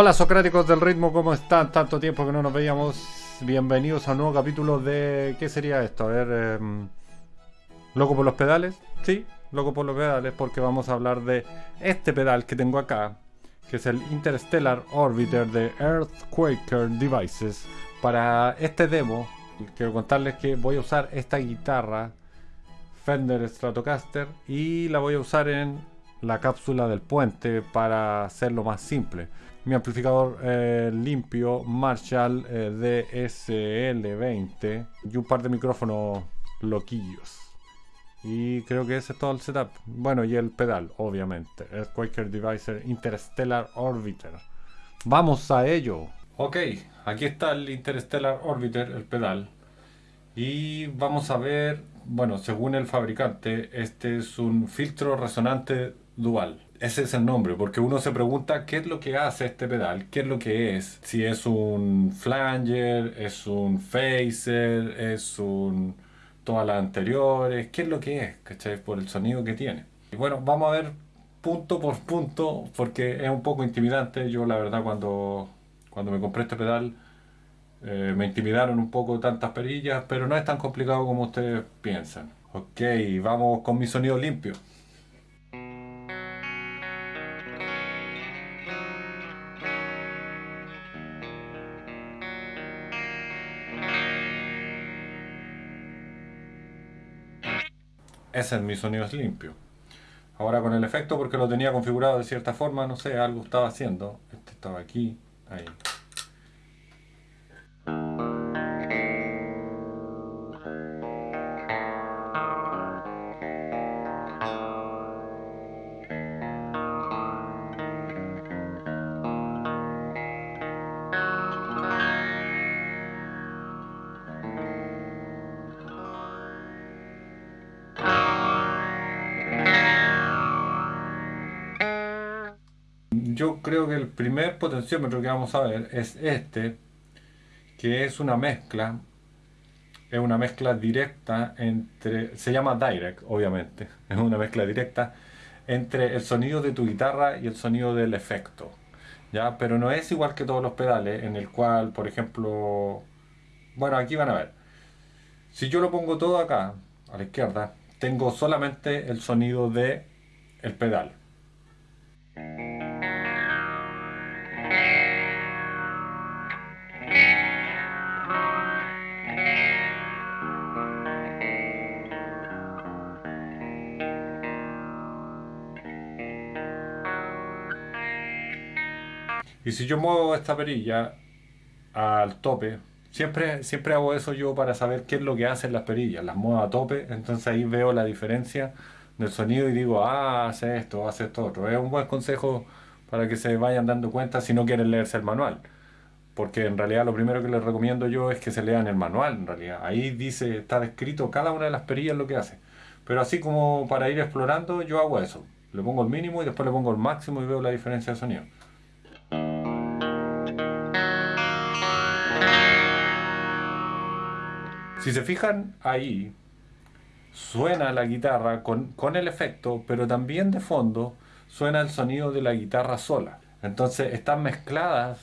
Hola Socráticos del ritmo, ¿cómo están? Tanto tiempo que no nos veíamos. Bienvenidos a un nuevo capítulo de... ¿Qué sería esto? A ver... em, ¿Loco por los pedales? Sí, loco por los pedales porque vamos a hablar de este pedal que tengo acá, que es el Interstellar Orbiter de Earthquaker Devices. Para este demo, quiero contarles que voy a usar esta guitarra Fender Stratocaster y la voy a usar en la cápsula del puente para hacerlo más simple. Mi amplificador eh, limpio Marshall eh, DSL20 y un par de micrófonos loquillos. Y creo que ese es todo el setup. Bueno, y el pedal, obviamente. El Quaker Device Interstellar Orbiter. Vamos a ello. Ok, aquí está el Interstellar Orbiter, el pedal. Y vamos a ver, bueno, según el fabricante, este es un filtro resonante dual. Ese es el nombre, porque uno se pregunta qué es lo que hace este pedal, qué es lo que es. Si es un flanger, es un phaser, es un todas las anteriores, qué es lo que es, ¿cachai? Por el sonido que tiene. Y bueno, vamos a ver punto por punto, porque es un poco intimidante. Yo la verdad cuando, cuando me compré este pedal eh, me intimidaron un poco tantas perillas, pero no es tan complicado como ustedes piensan. Ok, vamos con mi sonido limpio. Ese es mi sonido es limpio. Ahora con el efecto, porque lo tenía configurado de cierta forma, no sé, algo estaba haciendo. Este estaba aquí, ahí. Yo creo que el primer potenciómetro que vamos a ver es este, que es una mezcla, es una mezcla directa entre, se llama direct, obviamente, es una mezcla directa entre el sonido de tu guitarra y el sonido del efecto. ¿ya? Pero no es igual que todos los pedales, en el cual, por ejemplo, bueno, aquí van a ver. Si yo lo pongo todo acá, a la izquierda, tengo solamente el sonido de el pedal. Y si yo muevo esta perilla al tope, siempre, siempre hago eso yo para saber qué es lo que hacen las perillas. Las muevo a tope, entonces ahí veo la diferencia del sonido y digo, ah, hace esto, hace esto otro. Es un buen consejo para que se vayan dando cuenta si no quieren leerse el manual. Porque en realidad lo primero que les recomiendo yo es que se lean el manual, en realidad. Ahí dice, está descrito cada una de las perillas lo que hace. Pero así como para ir explorando, yo hago eso. Le pongo el mínimo y después le pongo el máximo y veo la diferencia de sonido. Si se fijan ahí, suena la guitarra con, con, el efecto, pero también de fondo suena el sonido de la guitarra sola. Entonces están mezcladas,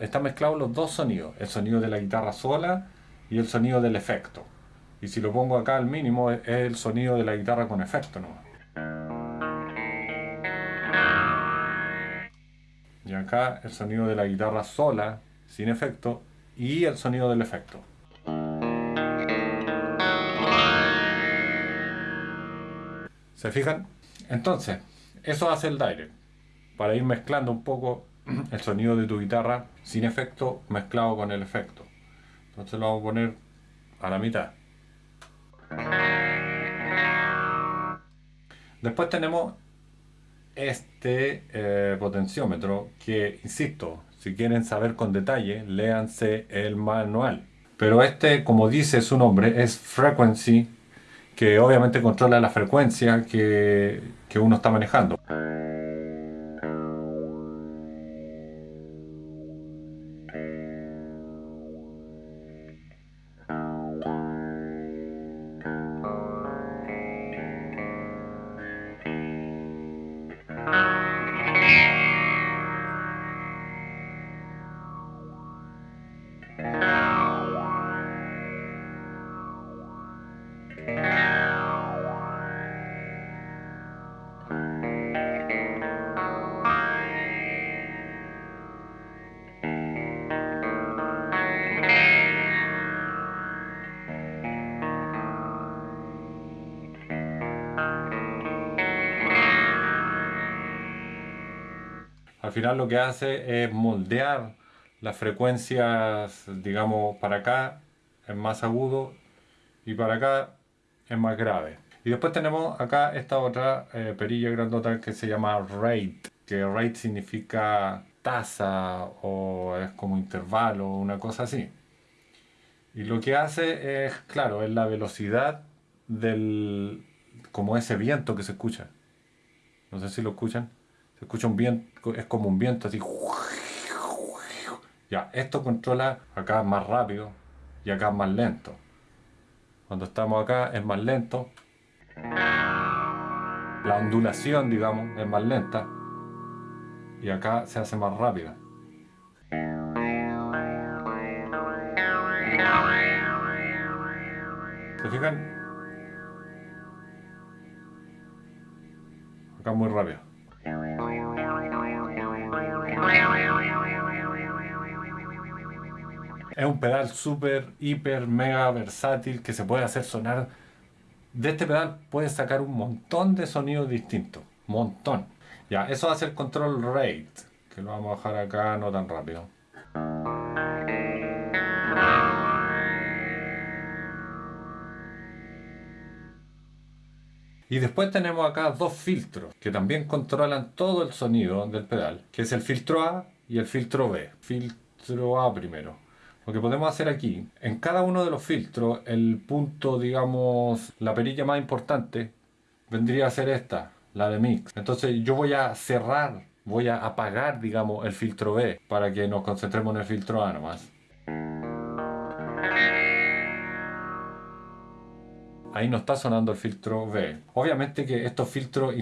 están mezclados los dos sonidos, el sonido de la guitarra sola y el sonido del efecto. Y si lo pongo acá al mínimo es el sonido de la guitarra con efecto nomás. Y acá el sonido de la guitarra sola, sin efecto, y el sonido del efecto. ¿Se fijan? Entonces, eso hace el direct. Para ir mezclando un poco el sonido de tu guitarra sin efecto mezclado con el efecto. Entonces lo vamos a poner a la mitad. Después tenemos este eh, potenciómetro que, insisto, si quieren saber con detalle, léanse el manual. Pero este, como dice su nombre, es Frequency que obviamente controla la frecuencia que, que uno está manejando. Al final lo que hace es moldear las frecuencias, digamos, para acá es más agudo y para acá es más grave. Y después tenemos acá esta otra eh, perilla grandota que se llama rate, que rate significa tasa o es como intervalo o una cosa así. Y lo que hace es, claro, es la velocidad del, como ese viento que se escucha. No sé si lo escuchan. Escucha un viento, es como un viento así. Ya, esto controla acá más rápido y acá más lento. Cuando estamos acá es más lento. La ondulación, digamos, es más lenta. Y acá se hace más rápida. ¿Se fijan? Acá muy rápido. Es un pedal súper, hiper, mega versátil que se puede hacer sonar. De este pedal puedes sacar un montón de sonidos distintos. Montón. Ya, eso hace el control rate. Que lo vamos a dejar acá no tan rápido. Y después tenemos acá dos filtros que también controlan todo el sonido del pedal, que es el filtro A y el filtro B. Filtro A primero. Lo que podemos hacer aquí, en cada uno de los filtros, el punto, digamos, la perilla más importante vendría a ser esta, la de mix. Entonces yo voy a cerrar, voy a apagar, digamos, el filtro B para que nos concentremos en el filtro A nomás. ahí no está sonando el filtro B. Obviamente que estos filtros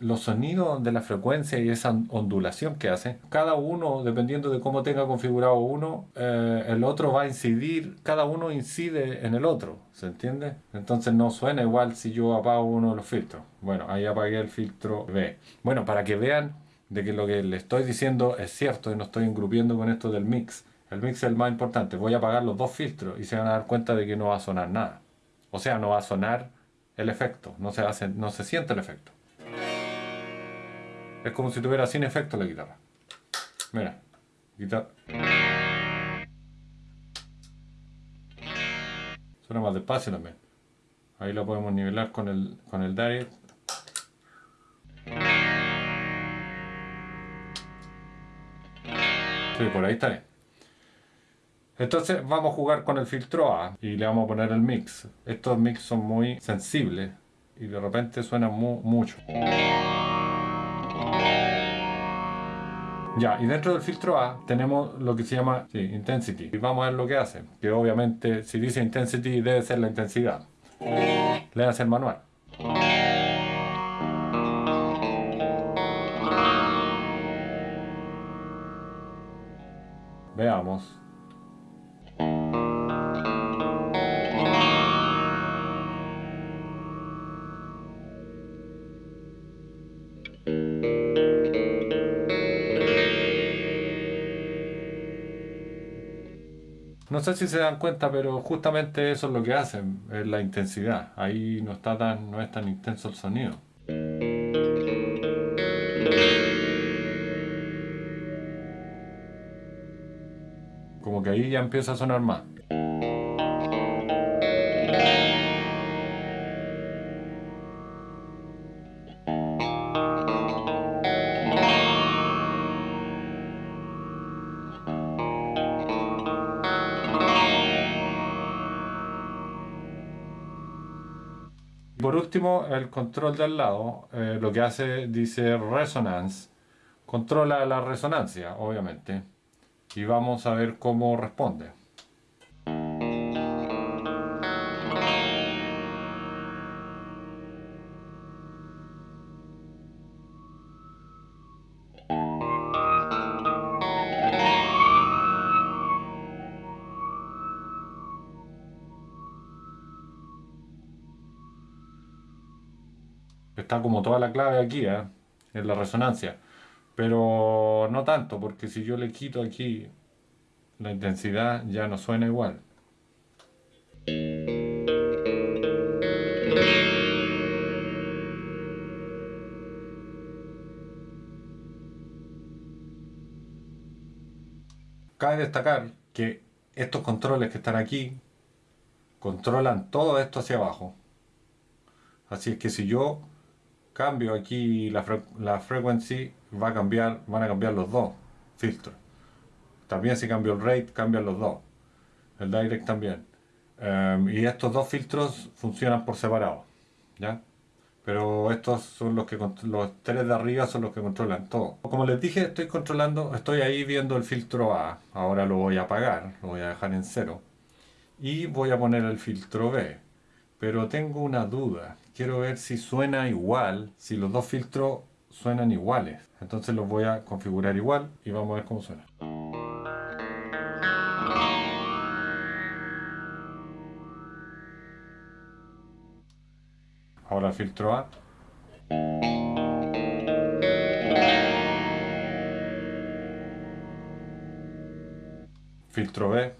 los sonidos de la frecuencia y esa ondulación que hace, cada uno, dependiendo de cómo tenga configurado uno, eh, el otro va a incidir, cada uno incide en el otro, ¿se entiende? Entonces no suena igual si yo apago uno de los filtros. Bueno, ahí apagué el filtro B. Bueno, para que vean de que lo que le estoy diciendo es cierto y no estoy engrupiendo con esto del mix. El mix es el más importante. Voy a apagar los dos filtros y se van a dar cuenta de que no va a sonar nada. O sea, no va a sonar el efecto, no se, hace, no se siente el efecto. Es como si tuviera sin efecto la guitarra. Mira, guitarra. Suena más despacio también. Ahí lo podemos nivelar con el, con el direct. Sí, por ahí está bien. Entonces vamos a jugar con el filtro A y le vamos a poner el mix. Estos mix son muy sensibles y de repente suenan mucho. Ya, y dentro del filtro A tenemos lo que se llama intensity. Y vamos a ver lo que hace. Que obviamente si dice intensity debe ser la intensidad. Le hace el manual. Veamos. No sé si se dan cuenta, pero justamente eso es lo que hacen, es la intensidad. Ahí no está tan, no es tan intenso el sonido. Como que ahí ya empieza a sonar más. Por último, el control de al lado, eh, lo que hace, dice resonance, controla la resonancia, obviamente, y vamos a ver cómo responde. Toda la clave aquí, ¿eh? en la resonancia. Pero no tanto, porque si yo le quito aquí la intensidad ya no suena igual. Cabe destacar que estos controles que están aquí controlan todo esto hacia abajo. Así es que si yo cambio aquí la, la frequency, va a cambiar, van a cambiar los dos filtros. También si cambio el rate, cambian los dos. El direct también. Em, y estos dos filtros funcionan por separado. ¿Ya? Pero estos son los que los tres de arriba son los que controlan todo. Como les dije, estoy controlando, estoy ahí viendo el filtro A. Ahora lo voy a apagar, lo voy a dejar en cero. Y voy a poner el filtro B. Pero tengo una duda. Quiero ver si suena igual, si los dos filtros suenan iguales. Entonces los voy a configurar igual y vamos a ver cómo suena. Ahora filtro A. Filtro B.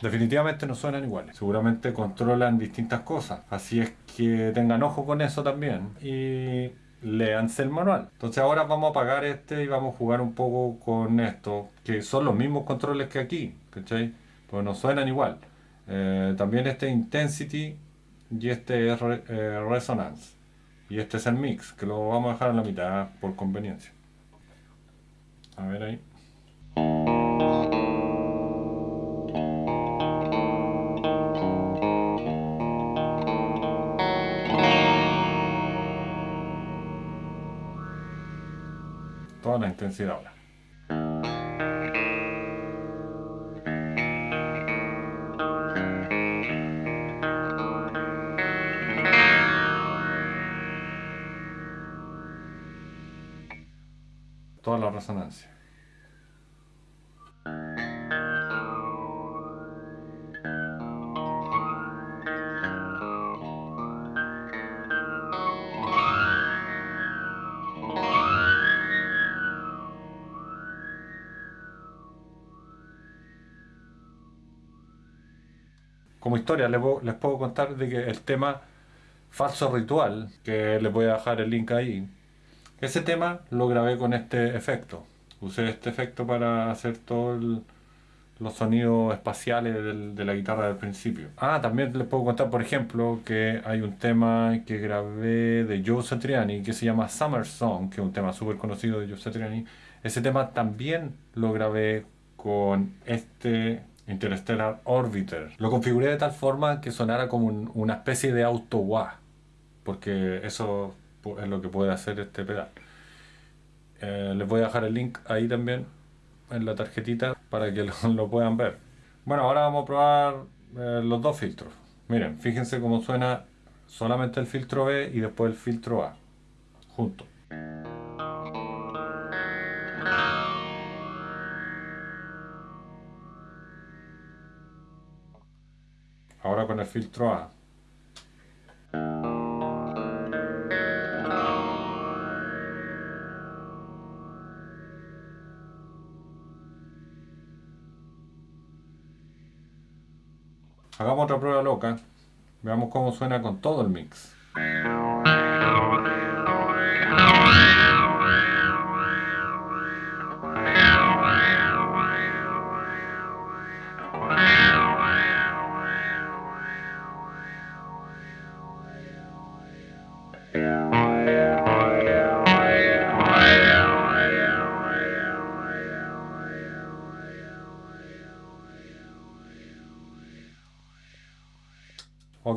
Definitivamente no suenan iguales. Seguramente controlan distintas cosas. Así es que tengan ojo con eso también. Y leanse el manual. Entonces ahora vamos a apagar este y vamos a jugar un poco con esto. Que son los mismos controles que aquí. ¿Cachai? Pues no suenan igual. Eh, también este Intensity y este es eh, Resonance. Y este es el mix, que lo vamos a dejar en la mitad por conveniencia. A ver ahí. La intensidad ahora. toda la resonancia. Como historia les les puedo contar de que el tema falso ritual, que les voy a dejar el link ahí, ese tema lo grabé con este efecto. Usé este efecto para hacer todos los sonidos espaciales de la guitarra del principio. Ah, también les puedo contar, por ejemplo, que hay un tema que grabé de Joe Satriani que se llama Summer Song, que es un tema súper conocido de Joe Satriani. Ese tema también lo grabé con este Interstellar Orbiter. Lo configuré de tal forma que sonara como una especie de auto wah, porque eso es lo que puede hacer este pedal. Eh, les voy a dejar el link ahí también en la tarjetita para que lo, puedan ver. Bueno, ahora vamos a probar eh, los dos filtros. Miren, fíjense cómo suena solamente el filtro B y después el filtro A, juntos. Ahora con el filtro A. Hagamos otra prueba loca. Veamos cómo suena con todo el mix.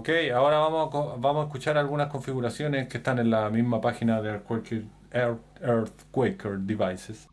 Ok, ahora vamos a, vamos a escuchar algunas configuraciones que están en la misma página de Earthquaker Devices.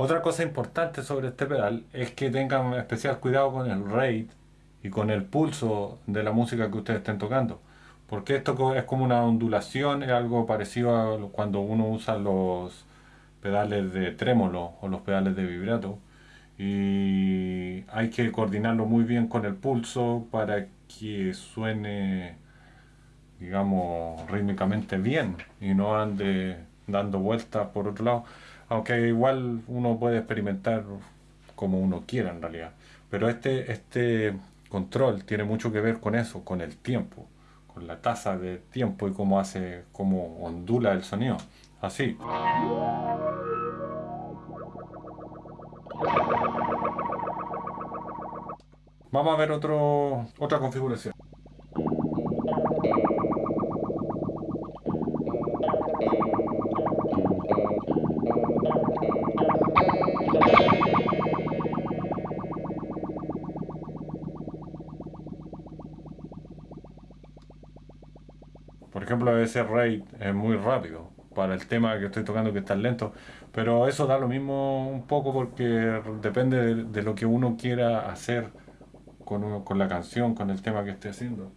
Otra cosa importante sobre este pedal es que tengan especial cuidado con el rate y con el pulso de la música que ustedes estén tocando. Porque esto es como una ondulación, es algo parecido a cuando uno usa los pedales de trémolo o los pedales de vibrato. Y hay que coordinarlo muy bien con el pulso para que suene, digamos, rítmicamente bien y no ande dando vueltas por otro lado. Aunque igual uno puede experimentar como uno quiera en realidad. Pero este, este control tiene mucho que ver con eso, con el tiempo, con la tasa de tiempo y cómo hace, cómo ondula el sonido. Así. Vamos a ver otro, otra configuración. Ejemplo, ese rate es muy rápido para el tema que estoy tocando que está lento, pero eso da lo mismo un poco porque depende de, lo que uno quiera hacer con, con la canción, con el tema que esté haciendo.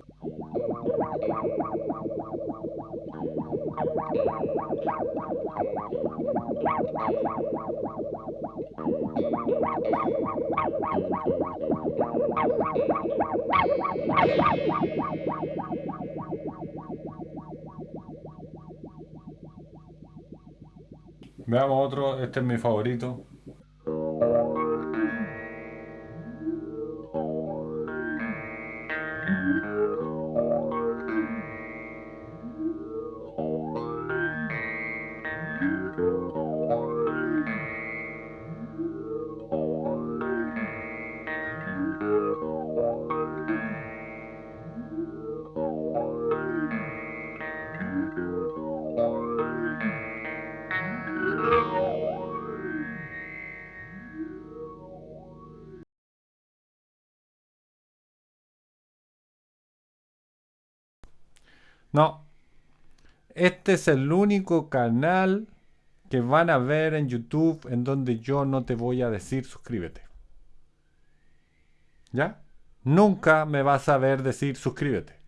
Veamos otro, este es mi favorito. No. Este es el único canal que van a ver en YouTube en donde yo no te voy a decir suscríbete. ¿Ya? Nunca me vas a ver decir suscríbete.